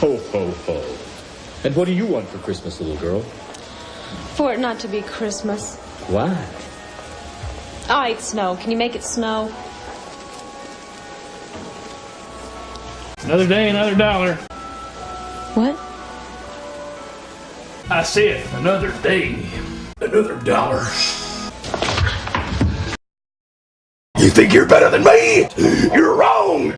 Ho, ho, ho. And what do you want for Christmas, little girl? For it not to be Christmas. Why? Ah, All right, snow. Can you make it snow? Another day, another dollar. What? I said, another day, another dollar. You think you're better than me? You're wrong!